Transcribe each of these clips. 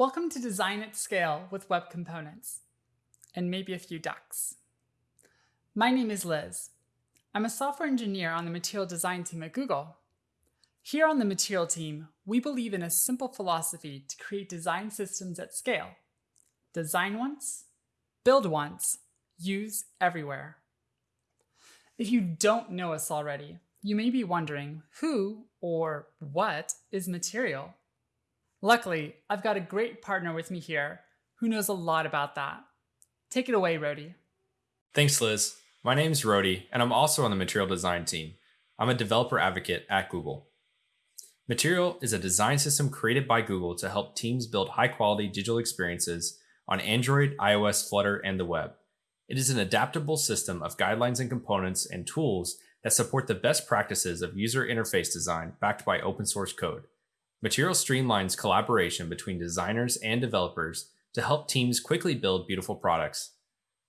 Welcome to Design at Scale with Web Components, and maybe a few ducks. My name is Liz. I'm a software engineer on the material design team at Google. Here on the material team, we believe in a simple philosophy to create design systems at scale. Design once, build once, use everywhere. If you don't know us already, you may be wondering who or what is material? Luckily, I've got a great partner with me here who knows a lot about that. Take it away, Rody. Thanks, Liz. My name is Rody, and I'm also on the material design team. I'm a developer advocate at Google. Material is a design system created by Google to help teams build high quality digital experiences on Android, iOS, Flutter, and the web. It is an adaptable system of guidelines and components and tools that support the best practices of user interface design backed by open source code. Material streamlines collaboration between designers and developers to help teams quickly build beautiful products.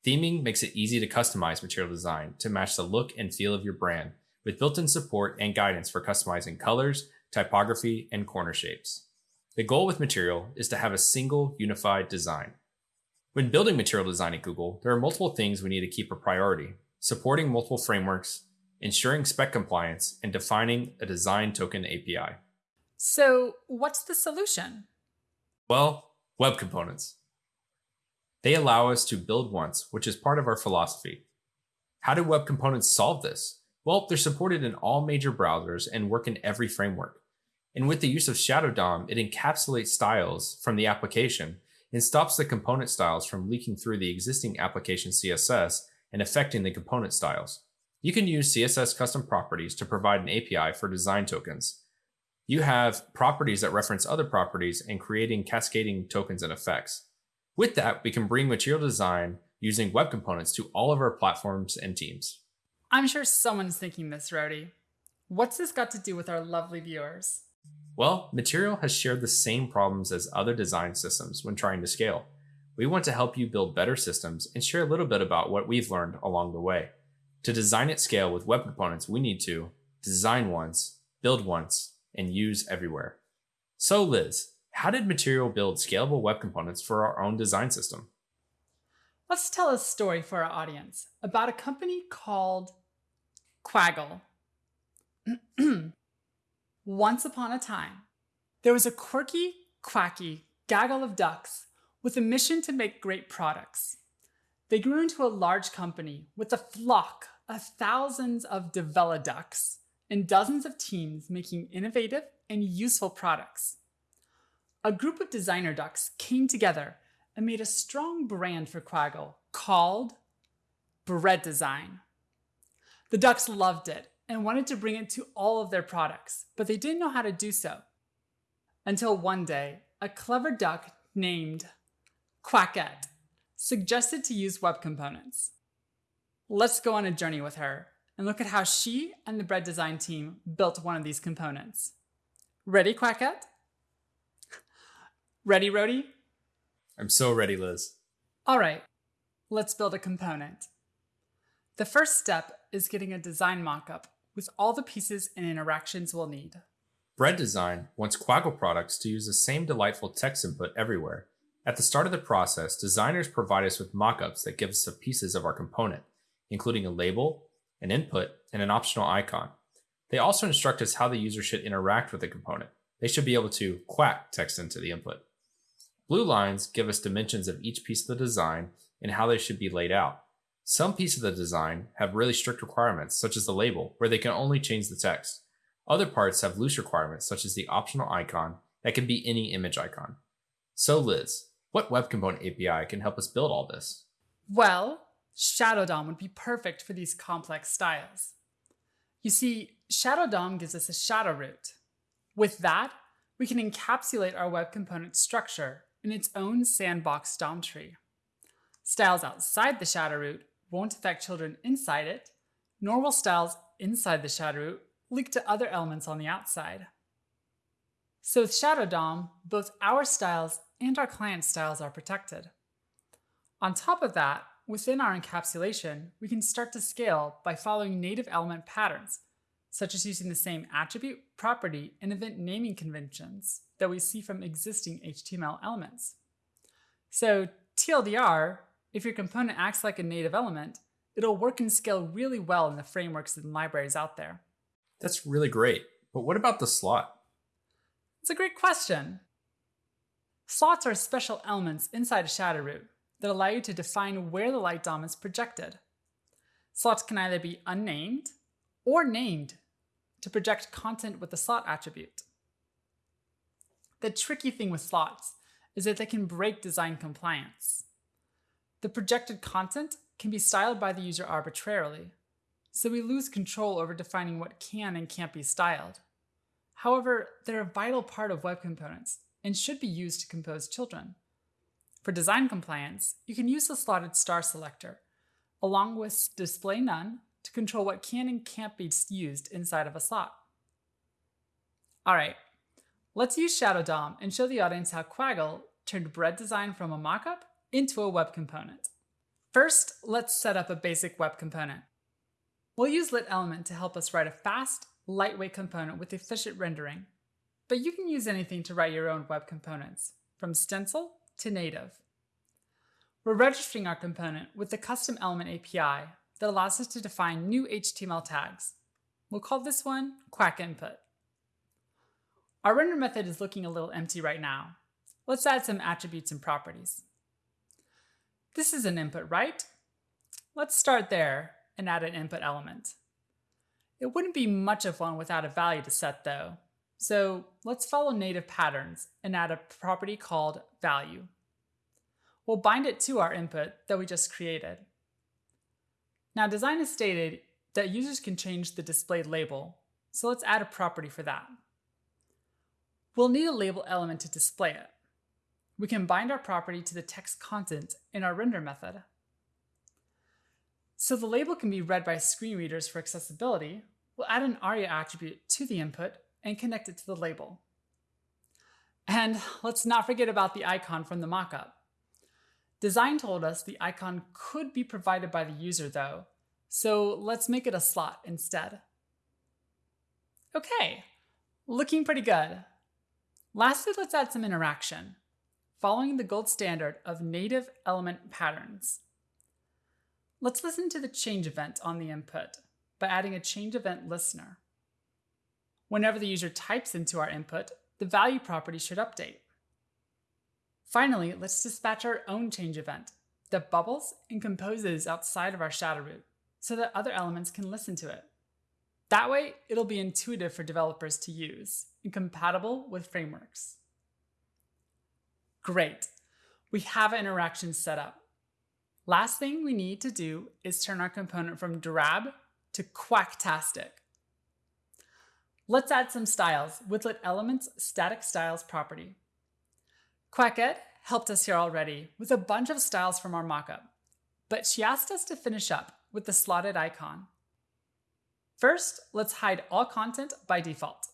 Theming makes it easy to customize material design to match the look and feel of your brand, with built-in support and guidance for customizing colors, typography, and corner shapes. The goal with Material is to have a single unified design. When building material design at Google, there are multiple things we need to keep a priority, supporting multiple frameworks, ensuring spec compliance, and defining a design token API. So what's the solution? Well, web components. They allow us to build once, which is part of our philosophy. How do web components solve this? Well, they're supported in all major browsers and work in every framework. And with the use of Shadow DOM, it encapsulates styles from the application and stops the component styles from leaking through the existing application CSS and affecting the component styles. You can use CSS custom properties to provide an API for design tokens. You have properties that reference other properties and creating cascading tokens and effects. With that, we can bring material design using web components to all of our platforms and teams. I'm sure someone's thinking this, Rody. What's this got to do with our lovely viewers? Well, Material has shared the same problems as other design systems when trying to scale. We want to help you build better systems and share a little bit about what we've learned along the way. To design at scale with web components, we need to design once, build once, and use everywhere. So Liz, how did Material build scalable web components for our own design system? Let's tell a story for our audience about a company called Quaggle. Once upon a time, there was a quirky, quacky gaggle of ducks with a mission to make great products. They grew into a large company with a flock of thousands of develoducks and dozens of teams making innovative and useful products. A group of designer ducks came together and made a strong brand for Quaggle called Bread Design. The ducks loved it and wanted to bring it to all of their products, but they didn't know how to do so. Until one day, a clever duck named Quackette suggested to use web components. Let's go on a journey with her and look at how she and the bread design team built one of these components. Ready, Quackette? Ready, Rody? I'm so ready, Liz. All right, let's build a component. The first step is getting a design mockup with all the pieces and interactions we'll need. Bread Design wants Quaggle products to use the same delightful text input everywhere. At the start of the process, designers provide us with mockups that give us the pieces of our component, including a label, an input, and an optional icon. They also instruct us how the user should interact with the component. They should be able to quack text into the input. Blue lines give us dimensions of each piece of the design and how they should be laid out. Some pieces of the design have really strict requirements, such as the label, where they can only change the text. Other parts have loose requirements, such as the optional icon that can be any image icon. So Liz, what web component API can help us build all this? Well, Shadow DOM would be perfect for these complex styles. You see, Shadow DOM gives us a shadow root. With that, we can encapsulate our web component structure in its own sandbox DOM tree. Styles outside the shadow root won't affect children inside it, nor will styles inside the shadow root link to other elements on the outside. So with Shadow DOM, both our styles and our client styles are protected. On top of that, within our encapsulation, we can start to scale by following native element patterns, such as using the same attribute, property, and event naming conventions that we see from existing HTML elements. So TLDR, if your component acts like a native element, it'll work and scale really well in the frameworks and libraries out there. That's really great. But what about the slot? It's a great question. Slots are special elements inside a shadow root that allow you to define where the light DOM is projected. Slots can either be unnamed or named to project content with the slot attribute. The tricky thing with slots is that they can break design compliance. The projected content can be styled by the user arbitrarily, so we lose control over defining what can and can't be styled. However, they're a vital part of web components and should be used to compose children. For design compliance, you can use the slotted star selector, along with display none to control what can and can't be used inside of a slot. All right, let's use Shadow DOM and show the audience how Quaggle turned bread design from a mockup into a web component. First, let's set up a basic web component. We'll use lit element to help us write a fast, lightweight component with efficient rendering. But you can use anything to write your own web components, from stencil to native. We're registering our component with the custom element API that allows us to define new HTML tags. We'll call this one quack input. Our render method is looking a little empty right now. Let's add some attributes and properties. This is an input, right? Let's start there and add an input element. It wouldn't be much of one without a value to set though. So let's follow native patterns and add a property called value. We'll bind it to our input that we just created. Now design has stated that users can change the displayed label, so let's add a property for that. We'll need a label element to display it. We can bind our property to the text content in our render method. So the label can be read by screen readers for accessibility, we'll add an ARIA attribute to the input and connect it to the label. And let's not forget about the icon from the mockup. Design told us the icon could be provided by the user though, so let's make it a slot instead. Okay, looking pretty good. Lastly, let's add some interaction, following the gold standard of native element patterns. Let's listen to the change event on the input by adding a change event listener. Whenever the user types into our input, the value property should update. Finally, let's dispatch our own change event that bubbles and composes outside of our shadow root so that other elements can listen to it. That way, it'll be intuitive for developers to use and compatible with frameworks. Great, we have an interaction set up. Last thing we need to do is turn our component from drab to quacktastic. Let's add some styles with lit elements static styles property. Quackette helped us here already with a bunch of styles from our mockup, but she asked us to finish up with the slotted icon. First, let's hide all content by default.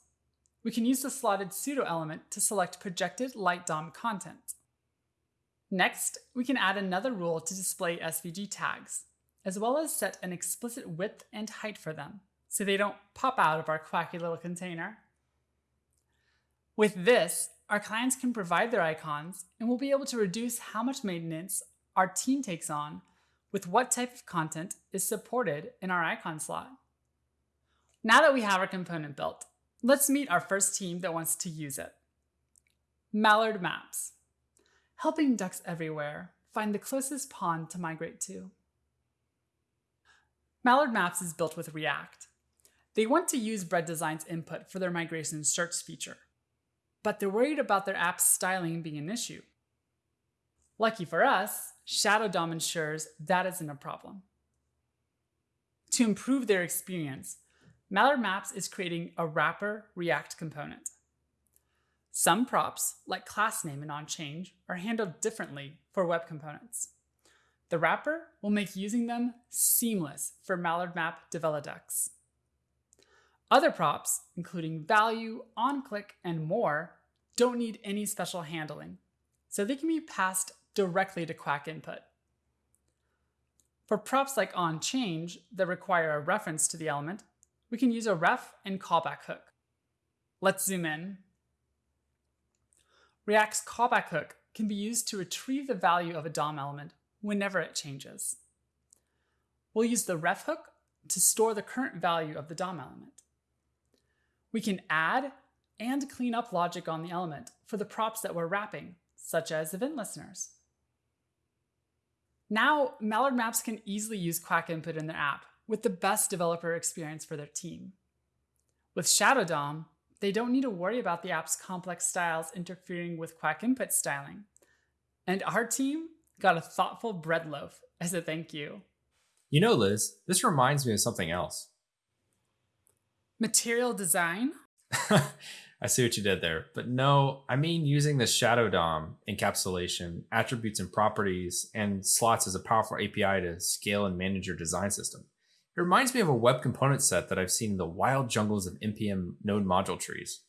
We can use the slotted pseudo element to select projected light DOM content. Next, we can add another rule to display SVG tags, as well as set an explicit width and height for them, so they don't pop out of our quacky little container. With this, our clients can provide their icons, and we'll be able to reduce how much maintenance our team takes on with what type of content is supported in our icon slot. Now that we have our component built, let's meet our first team that wants to use it. Mallard Maps helping ducks everywhere find the closest pond to migrate to. Mallard Maps is built with React. They want to use Bread Design's input for their migration search feature, but they're worried about their app's styling being an issue. Lucky for us, Shadow DOM ensures that isn't a problem. To improve their experience, Mallard Maps is creating a wrapper React component. Some props, like class name and onChange, are handled differently for web components. The wrapper will make using them seamless for Mallard Map Develoducks. Other props, including value, onClick, and more, don't need any special handling, so they can be passed directly to Quack input. For props like onChange that require a reference to the element, we can use a ref and callback hook. Let's zoom in. React's callback hook can be used to retrieve the value of a DOM element whenever it changes. We'll use the ref hook to store the current value of the DOM element. We can add and clean up logic on the element for the props that we're wrapping, such as event listeners. Now, Mallard Maps can easily use Quack input in their app with the best developer experience for their team. With Shadow DOM, they don't need to worry about the app's complex styles interfering with Quack input styling. And our team got a thoughtful bread loaf as a thank you. You know, Liz, this reminds me of something else. Material design? I see what you did there. But no, I mean using the Shadow DOM encapsulation, attributes and properties, and slots as a powerful API to scale and manage your design system. It reminds me of a web component set that I've seen in the wild jungles of NPM node module trees.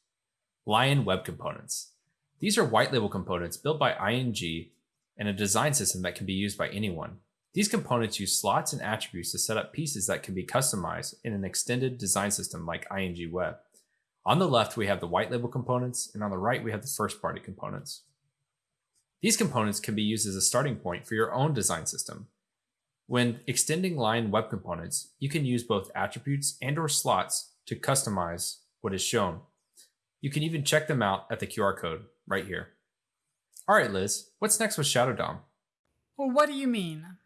Lion Web Components. These are white label components built by ING and a design system that can be used by anyone. These components use slots and attributes to set up pieces that can be customized in an extended design system like ING Web. On the left, we have the white label components, and on the right, we have the first party components. These components can be used as a starting point for your own design system, when extending Lion web components, you can use both attributes and or slots to customize what is shown. You can even check them out at the QR code right here. All right, Liz, what's next with Shadow DOM? Well, what do you mean?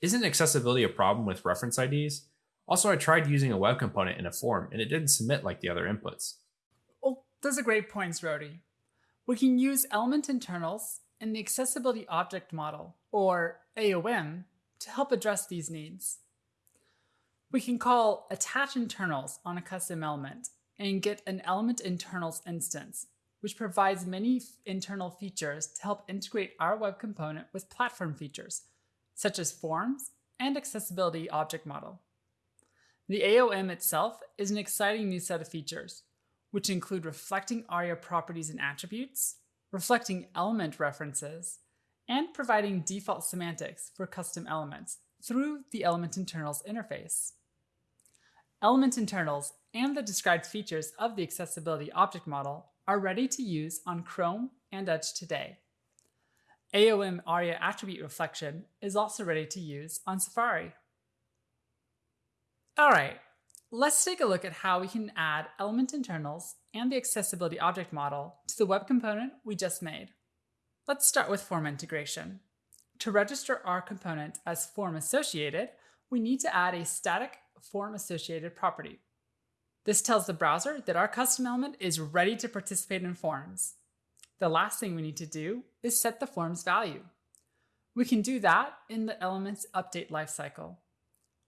Isn't accessibility a problem with reference IDs? Also, I tried using a web component in a form and it didn't submit like the other inputs. Well, those are great points, Rody. We can use element internals in the accessibility object model, or AOM, to help address these needs. We can call attach internals on a custom element and get an element internals instance, which provides many internal features to help integrate our web component with platform features, such as forms and accessibility object model. The AOM itself is an exciting new set of features, which include reflecting ARIA properties and attributes, reflecting element references, and providing default semantics for custom elements through the element internals interface. Element internals and the described features of the accessibility object model are ready to use on Chrome and Edge today. AOM ARIA attribute reflection is also ready to use on Safari. All right, let's take a look at how we can add element internals and the accessibility object model to the web component we just made. Let's start with form integration. To register our component as form associated, we need to add a static form associated property. This tells the browser that our custom element is ready to participate in forms. The last thing we need to do is set the form's value. We can do that in the element's update lifecycle.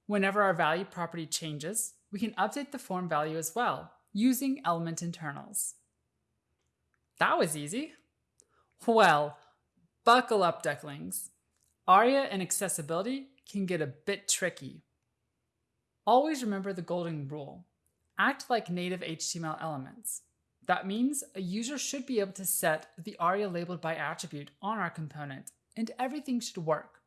Whenever our value property changes, we can update the form value as well using element internals. That was easy. Well, buckle up, ducklings. ARIA and accessibility can get a bit tricky. Always remember the golden rule. Act like native HTML elements. That means a user should be able to set the ARIA labeled by attribute on our component, and everything should work.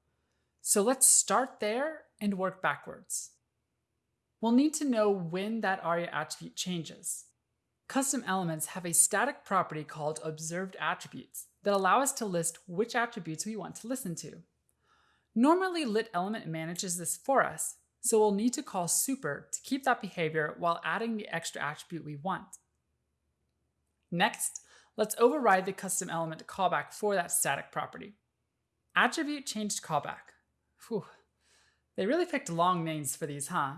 So let's start there and work backwards. We'll need to know when that ARIA attribute changes. Custom elements have a static property called observed attributes that allow us to list which attributes we want to listen to. Normally, lit element manages this for us, so we'll need to call super to keep that behavior while adding the extra attribute we want. Next, let's override the custom element callback for that static property. Attribute changed callback. Whew. They really picked long names for these, huh?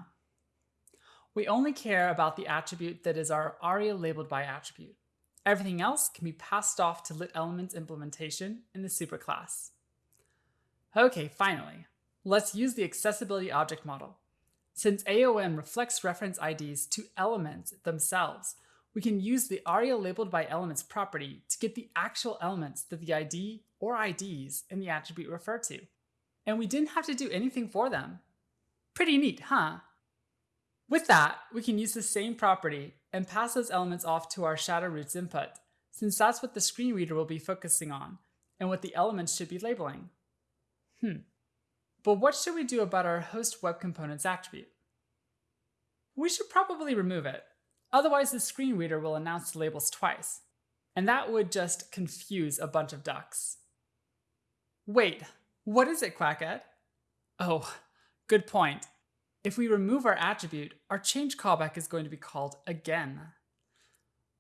We only care about the attribute that is our ARIA labeled by attribute. Everything else can be passed off to lit elements implementation in the superclass. Okay, finally, let's use the accessibility object model. Since AOM reflects reference IDs to elements themselves, we can use the ARIA labeled by elements property to get the actual elements that the ID or IDs in the attribute refer to. And we didn't have to do anything for them. Pretty neat, huh? With that, we can use the same property and pass those elements off to our shadow roots input, since that's what the screen reader will be focusing on and what the elements should be labeling. Hmm. But what should we do about our host web components attribute? we should probably remove it. Otherwise, the screen reader will announce the labels twice, and that would just confuse a bunch of ducks. Wait, what is it, Quackette? Oh, good point. If we remove our attribute, our change callback is going to be called again.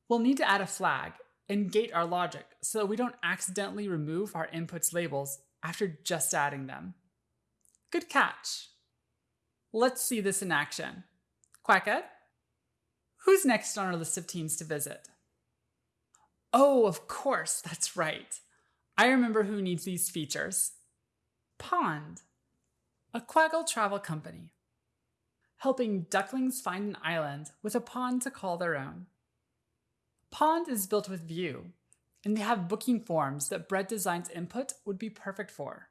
We'll need to add a flag and gate our logic so that we don't accidentally remove our inputs labels after just adding them. Good catch. Let's see this in action. Quackette? Who's next on our list of teams to visit? Oh, of course, that's right. I remember who needs these features. Pond, a Quaggle travel company, helping ducklings find an island with a pond to call their own. Pond is built with Vue, and they have booking forms that Bread Design's input would be perfect for.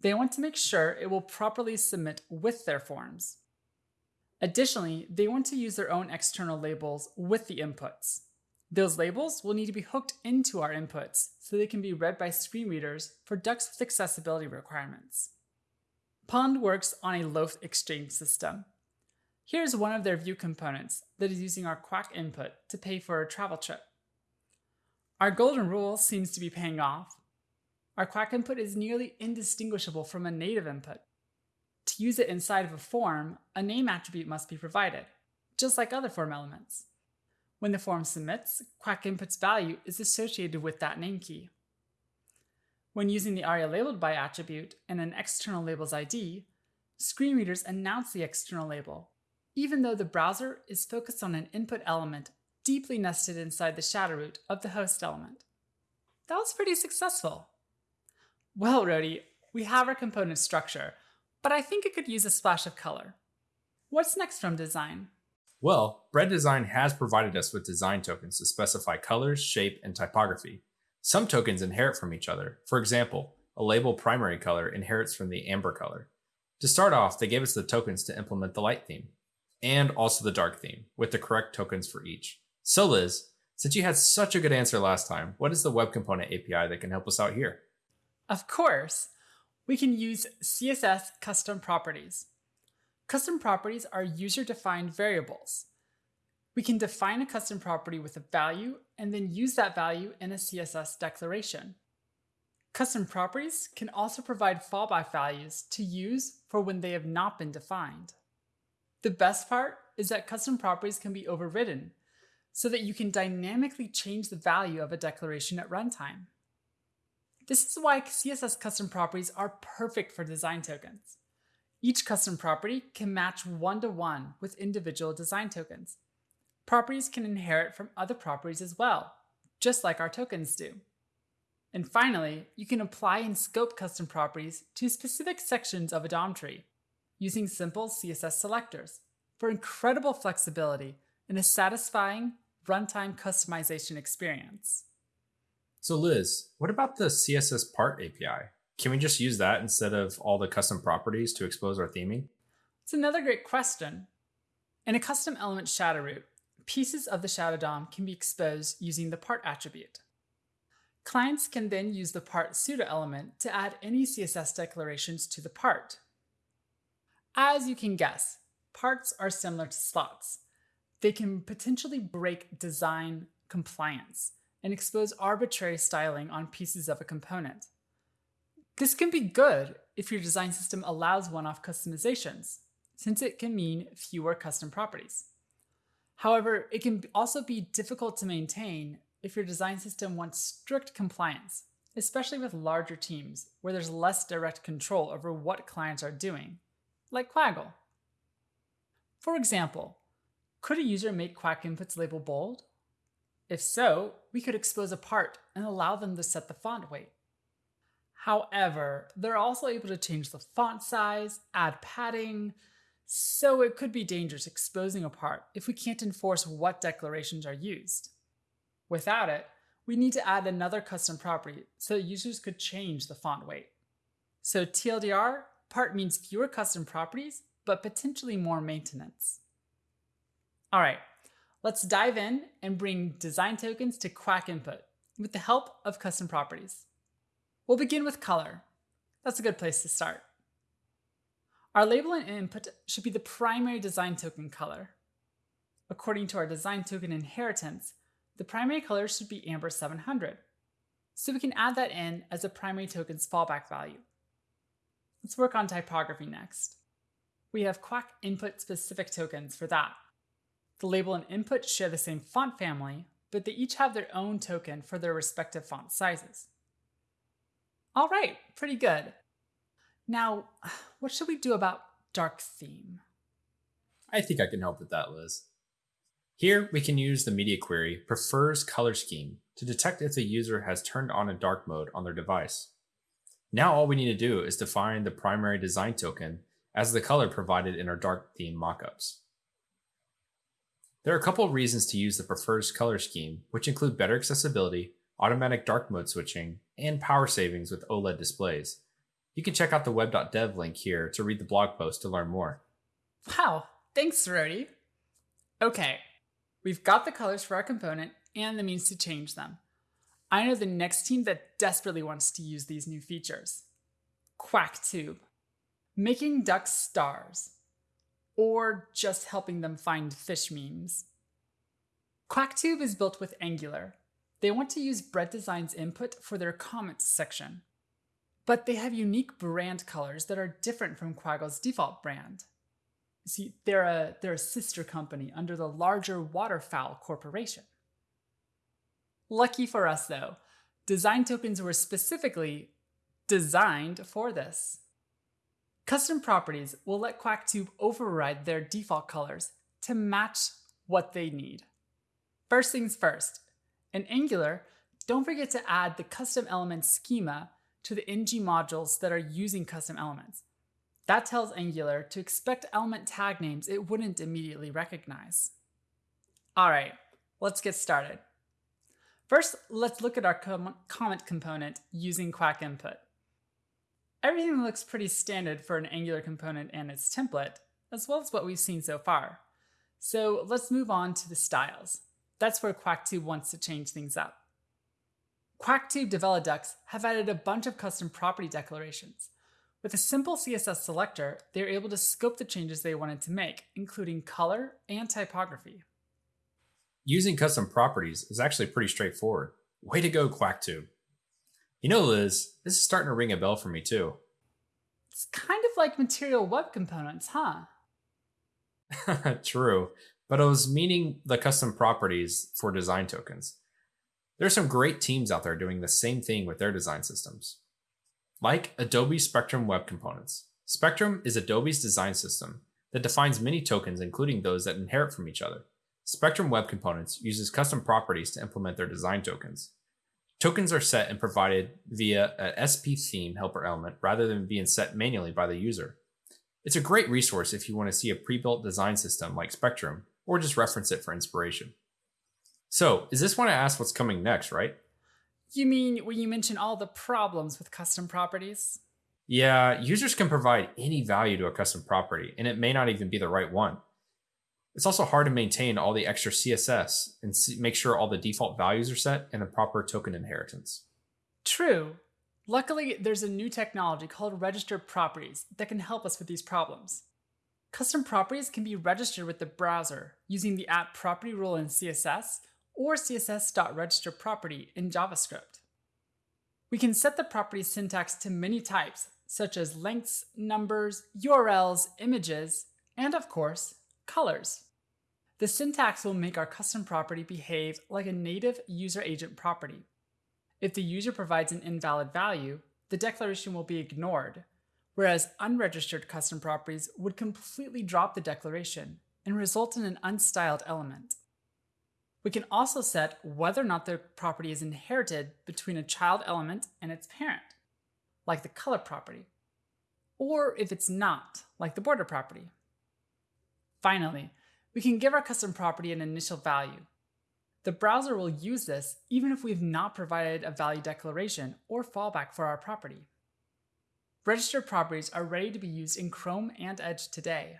They want to make sure it will properly submit with their forms. Additionally, they want to use their own external labels with the inputs. Those labels will need to be hooked into our inputs so they can be read by screen readers for ducks with accessibility requirements. Pond works on a loaf exchange system. Here's one of their Vue components that is using our Quack input to pay for a travel trip. Our golden rule seems to be paying off. Our Quack input is nearly indistinguishable from a native input. Use it inside of a form, a name attribute must be provided, just like other form elements. When the form submits, Quack input's value is associated with that name key. When using the ARIA labeled by attribute and an external label's ID, screen readers announce the external label, even though the browser is focused on an input element deeply nested inside the shadow root of the host element. That was pretty successful. Well, Rody, we have our component structure, but I think it could use a splash of color. What's next from design? Well, Bread Design has provided us with design tokens to specify colors, shape, and typography. Some tokens inherit from each other. For example, a label primary color inherits from the amber color. To start off, they gave us the tokens to implement the light theme, and also the dark theme, with the correct tokens for each. So Liz, since you had such a good answer last time, what is the web component API that can help us out here? Of course, we can use CSS custom properties. Custom properties are user-defined variables. We can define a custom property with a value and then use that value in a CSS declaration. Custom properties can also provide fallback values to use for when they have not been defined. The best part is that custom properties can be overridden so that you can dynamically change the value of a declaration at runtime. This is why CSS custom properties are perfect for design tokens. Each custom property can match one-to-one -one with individual design tokens. Properties can inherit from other properties as well, just like our tokens do. And finally, you can apply and scope custom properties to specific sections of a DOM tree using simple CSS selectors for incredible flexibility and a satisfying runtime customization experience. So Liz, what about the CSS part API? Can we just use that instead of all the custom properties to expose our theming? It's another great question. In a custom element shadow root, pieces of the shadow DOM can be exposed using the part attribute. Clients can then use the part pseudo element to add any CSS declarations to the part. As you can guess, parts are similar to slots. They can potentially break design compliance and expose arbitrary styling on pieces of a component. This can be good if your design system allows one-off customizations, since it can mean fewer custom properties. However, it can also be difficult to maintain if your design system wants strict compliance, especially with larger teams where there's less direct control over what clients are doing, like Quaggle. For example, could a user make Quack inputs label bold? If so, we could expose a part and allow them to set the font weight. However, they're also able to change the font size, add padding, so it could be dangerous exposing a part if we can't enforce what declarations are used. Without it, we need to add another custom property so that users could change the font weight. So TLDR, part means fewer custom properties, but potentially more maintenance. All right, Let's dive in and bring design tokens to Quack input with the help of custom properties. We'll begin with color. That's a good place to start. Our label and input should be the primary design token color. According to our design token inheritance, the primary color should be amber 700. So we can add that in as a primary token's fallback value. Let's work on typography next. We have Quack input specific tokens for that. The label and input share the same font family, but they each have their own token for their respective font sizes. All right, pretty good. Now, what should we do about dark theme? I think I can help with that, Liz. Here, we can use the media query prefers color scheme to detect if the user has turned on a dark mode on their device. Now all we need to do is define the primary design token as the color provided in our dark theme mockups. There are a couple of reasons to use the prefers color scheme, which include better accessibility, automatic dark mode switching, and power savings with OLED displays. You can check out the web.dev link here to read the blog post to learn more. Wow, thanks, Rody. Okay, we've got the colors for our component and the means to change them. I know the next team that desperately wants to use these new features. QuackTube. Making ducks stars. Or just helping them find fish memes. QuackTube is built with Angular. They want to use Bread Design's input for their comments section but they have unique brand colors that are different from Quaggle's default brand. See, they're a, they're a sister company under the larger Waterfowl Corporation. Lucky for us though, design tokens were specifically designed for this. Custom properties will let QuackTube override their default colors to match what they need. First things first, in Angular, don't forget to add the custom element schema to the ng modules that are using custom elements. That tells Angular to expect element tag names it wouldn't immediately recognize. All right, let's get started. First, let's look at our com comment component using Quack input. Everything looks pretty standard for an Angular component and its template, as well as what we've seen so far. So let's move on to the styles. That's where QuackTube wants to change things up. QuackTube Develoducks have added a bunch of custom property declarations. With a simple CSS selector, they are able to scope the changes they wanted to make, including color and typography. Using custom properties is actually pretty straightforward. Way to go, QuackTube. You know, Liz, this is starting to ring a bell for me too. It's kind of like material web components, huh? True, but I was meaning the custom properties for design tokens. There are some great teams out there doing the same thing with their design systems. Like Adobe Spectrum Web Components. Spectrum is Adobe's design system that defines many tokens, including those that inherit from each other. Spectrum Web Components uses custom properties to implement their design tokens. Tokens are set and provided via a SP theme helper element rather than being set manually by the user. It's a great resource if you want to see a pre-built design system like Spectrum, or just reference it for inspiration. So, is this when I ask what's coming next, right? You mean when you mention all the problems with custom properties? Yeah, users can provide any value to a custom property, and it may not even be the right one. It's also hard to maintain all the extra CSS and make sure all the default values are set and the proper token inheritance. True. Luckily, there's a new technology called registered properties that can help us with these problems. Custom properties can be registered with the browser using the at property rule in CSS or css.registerProperty in JavaScript. We can set the property syntax to many types, such as lengths, numbers, URLs, images, and of course, colors. The syntax will make our custom property behave like a native user agent property. If the user provides an invalid value, the declaration will be ignored, whereas unregistered custom properties would completely drop the declaration and result in an unstyled element. We can also set whether or not the property is inherited between a child element and its parent, like the color property, or if it's not, like the border property. Finally, we can give our custom property an initial value. The browser will use this even if we've not provided a value declaration or fallback for our property. Registered properties are ready to be used in Chrome and Edge today.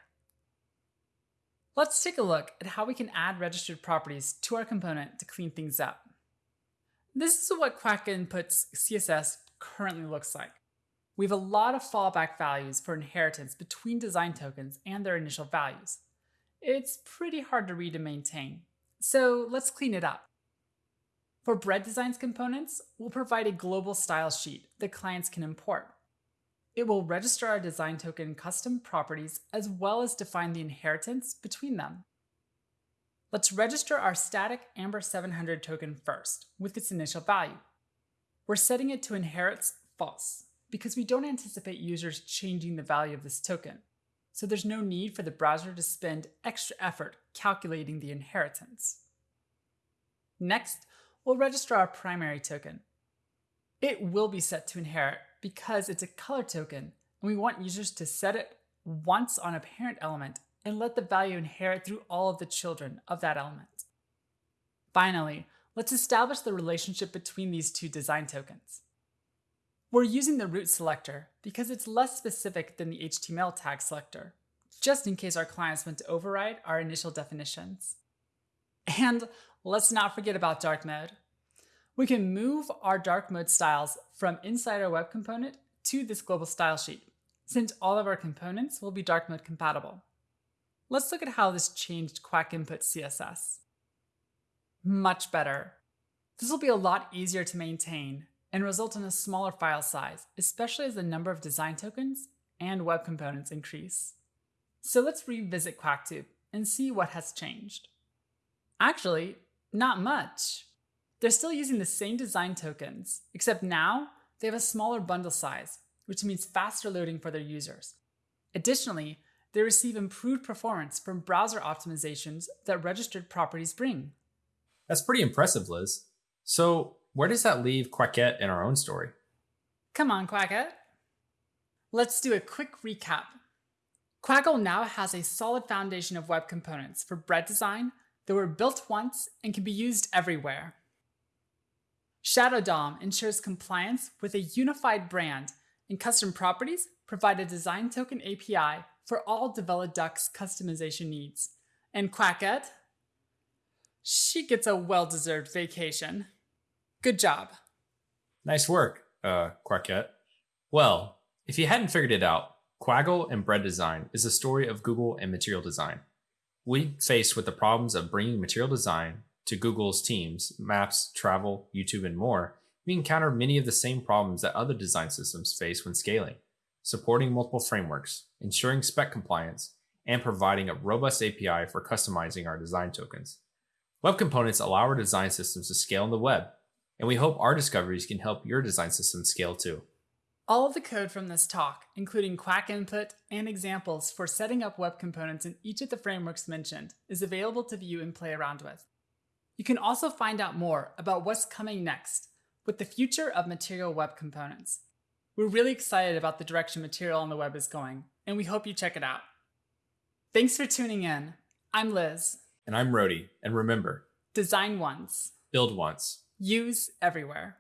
Let's take a look at how we can add registered properties to our component to clean things up. This is what Quack Input's CSS currently looks like. we have a lot of fallback values for inheritance between design tokens and their initial values. It's pretty hard to read and maintain, so let's clean it up. For Bread Designs components, we'll provide a global style sheet that clients can import. It will register our design token custom properties as well as define the inheritance between them. Let's register our static Amber 700 token first with its initial value. We're setting it to inherits false because we don't anticipate users changing the value of this token, so there's no need for the browser to spend extra effort calculating the inheritance. Next, we'll register our primary token. It will be set to inherit because it's a color token, and we want users to set it once on a parent element and let the value inherit through all of the children of that element. Finally, let's establish the relationship between these two design tokens. We're using the root selector because it's less specific than the HTML tag selector, just in case our clients want to override our initial definitions. And let's not forget about dark mode. We can move our dark mode styles from inside our web component to this global style sheet, since all of our components will be dark mode compatible. Let's look at how this changed Quack Input CSS. Much better. This will be a lot easier to maintain and result in a smaller file size, especially as the number of design tokens and web components increase. So let's revisit QuackTube and see what has changed. Actually, not much. They're still using the same design tokens, except now they have a smaller bundle size, which means faster loading for their users. Additionally, they receive improved performance from browser optimizations that registered properties bring. That's pretty impressive, Liz. So, where does that leave Quackette in our own story? Come on, Quackette. Let's do a quick recap. Quaggle now has a solid foundation of web components for bread design that were built once and can be used everywhere. Shadow DOM ensures compliance with a unified brand, and custom properties provide a design token API for all Develoduck's customization needs. And Quackette? She gets a well-deserved vacation. Good job. Nice work, uh, Quackette. Well, if you hadn't figured it out, Quaggle and Bread Design is a story of Google and material design. We faced with the problems of bringing material design to Google's teams, maps, travel, YouTube, and more, we encounter many of the same problems that other design systems face when scaling supporting multiple frameworks, ensuring spec compliance, and providing a robust API for customizing our design tokens. Web components allow our design systems to scale on the web, and we hope our discoveries can help your design system scale too. All of the code from this talk, including Quack input and examples for setting up web components in each of the frameworks mentioned, is available to view and play around with. You can also find out more about what's coming next with the future of material web components. We're really excited about the direction material on the web is going, and we hope you check it out. Thanks for tuning in. I'm Liz. And I'm Rody. And remember design once, build once, use everywhere.